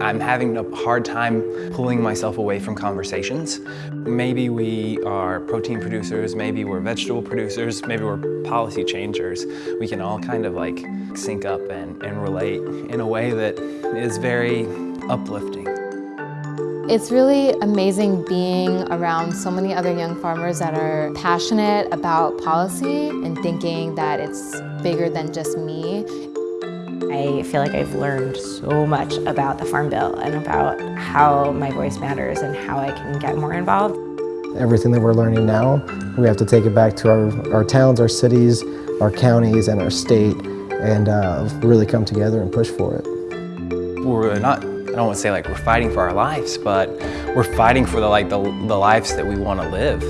I'm having a hard time pulling myself away from conversations. Maybe we are protein producers, maybe we're vegetable producers, maybe we're policy changers. We can all kind of like sync up and, and relate in a way that is very uplifting. It's really amazing being around so many other young farmers that are passionate about policy and thinking that it's bigger than just me. I feel like I've learned so much about the Farm Bill and about how my voice matters and how I can get more involved. Everything that we're learning now, we have to take it back to our, our towns, our cities, our counties, and our state, and uh, really come together and push for it. We're not, I don't want to say like we're fighting for our lives, but we're fighting for the, like, the, the lives that we want to live.